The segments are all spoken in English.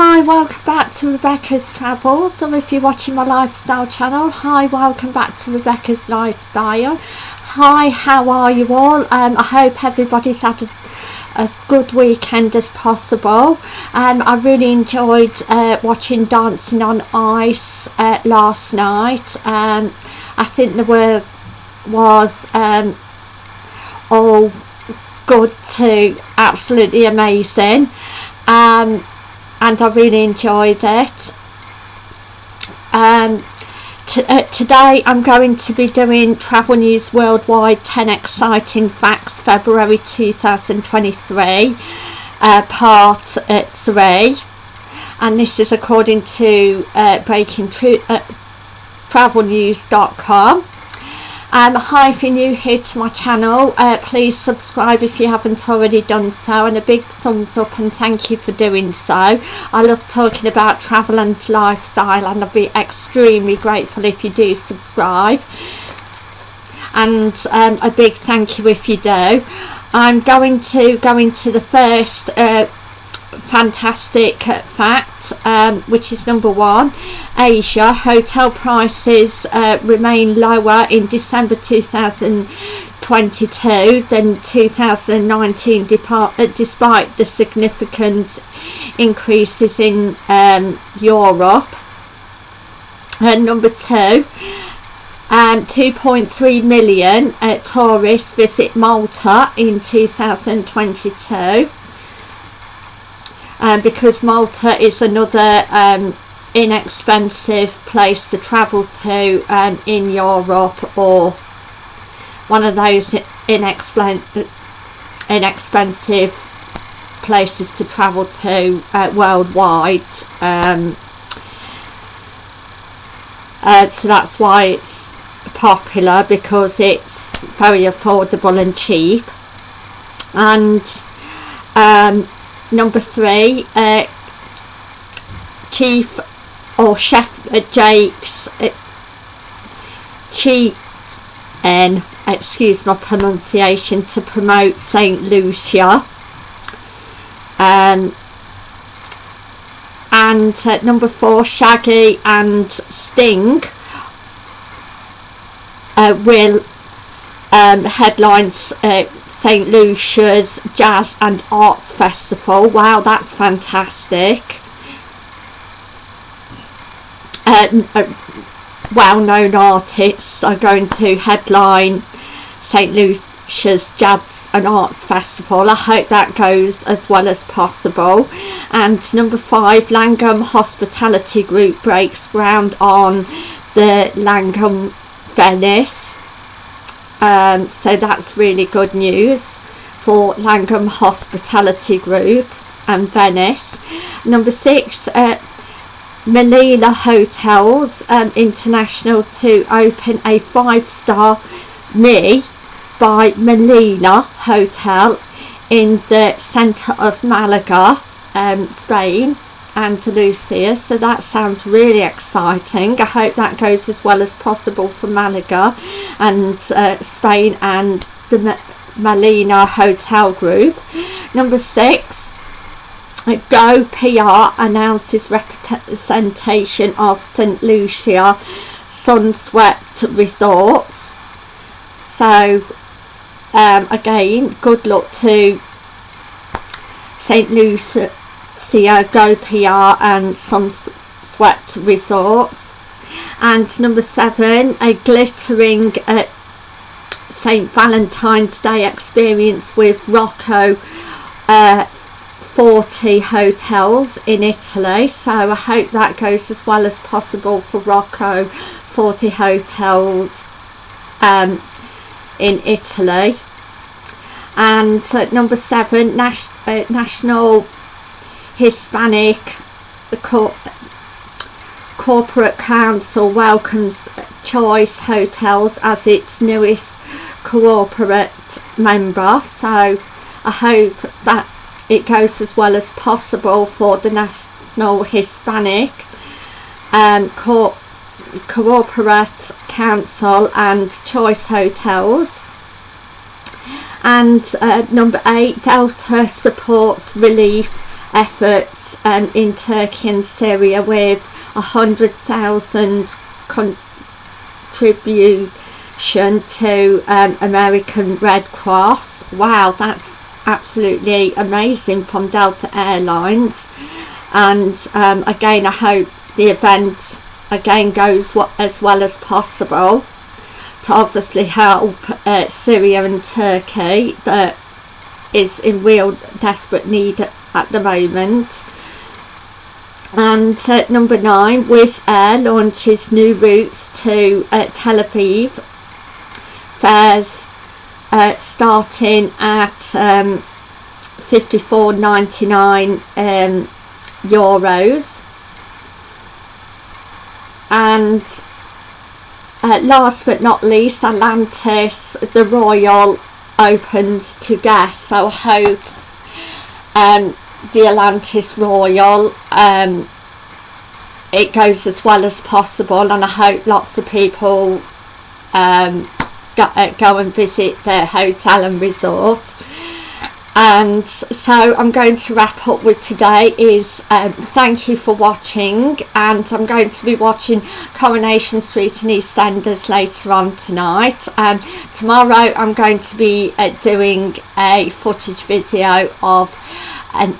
Hi, welcome back to Rebecca's Travels, or if you're watching my lifestyle channel, hi, welcome back to Rebecca's Lifestyle. Hi, how are you all? Um, I hope everybody's had a, as good weekend as possible. Um, I really enjoyed uh, watching Dancing on Ice uh, last night. Um, I think the were was um, all good too, absolutely amazing. Um, and I really enjoyed it. Um, uh, today I'm going to be doing Travel News Worldwide 10 Exciting Facts February 2023 uh, part uh, 3 and this is according to uh, breaking uh, travelnews.com um, hi if you're new here to my channel uh, please subscribe if you haven't already done so and a big thumbs up and thank you for doing so. I love talking about travel and lifestyle and I'll be extremely grateful if you do subscribe. And um, a big thank you if you do. I'm going to go into the first uh, fantastic fact um, which is number one Asia hotel prices uh, remain lower in December 2022 than 2019 uh, despite the significant increases in um, Europe. And number two um, 2.3 million uh, tourists visit Malta in 2022 um, because Malta is another um, inexpensive place to travel to um, in Europe or one of those inexpensive inexpensive places to travel to uh, worldwide. Um, uh, so that's why it's popular because it's very affordable and cheap. And um, number three uh, chief or chef uh, Jake's uh, and excuse my pronunciation to promote St Lucia. Um, and uh, number four Shaggy and Sting uh, will um, headlines uh, St Lucia's Jazz and Arts Festival. Wow, that's fantastic. Uh, uh, well-known artists are going to headline St Lucia's Jazz and Arts Festival. I hope that goes as well as possible. And number five, Langham Hospitality Group breaks ground on the Langham Venice um, so that's really good news for Langham Hospitality Group and Venice. Number six uh, Meliá Hotels um, International to open a five-star Me by Meliá Hotel in the centre of Malaga um, Spain Andalusia. So that sounds really exciting. I hope that goes as well as possible for Malaga and uh, Spain and the Meliá Hotel Group. Number six Go PR announces representation of St Lucia Sunswept Resorts. So um, again good luck to St Lucia Go PR and Sunswept Resorts and number seven a glittering uh, St Valentine's Day experience with Rocco uh, Forte hotels in Italy. So I hope that goes as well as possible for Rocco Forte hotels um, in Italy. And number seven Nas uh, National Hispanic Corporate Council welcomes Choice Hotels as its newest corporate member. So I hope that it goes as well as possible for the National Hispanic um, Co Corporate Council and Choice Hotels. And uh, number eight Delta supports relief efforts um, in Turkey and Syria with a hundred thousand contribution to um, American Red Cross. Wow, that's absolutely amazing from Delta Airlines. And um, again, I hope the event again goes as well as possible to obviously help uh, Syria and Turkey that is in real desperate need at the moment and number nine Wizz Air launches new routes to uh, Tel Aviv. Fares uh, starting at um, 54.99 um, euros. And uh, last but not least Atlantis the Royal opens to guests. So I hope um, the Atlantis Royal um, it goes as well as possible and I hope lots of people um, go, uh, go and visit their hotel and resort. And so I'm going to wrap up with today is um, thank you for watching and I'm going to be watching Coronation Street and EastEnders later on tonight. Um, tomorrow I'm going to be uh, doing a footage video of an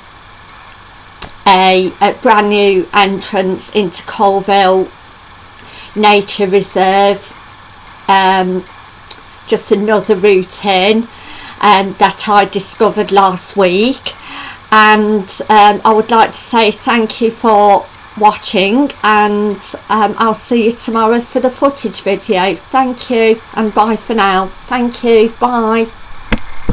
a, a brand new entrance into Colville Nature Reserve. Um, just another route in um, that I discovered last week. And um, I would like to say thank you for watching and um, I'll see you tomorrow for the footage video. Thank you and bye for now. Thank you. Bye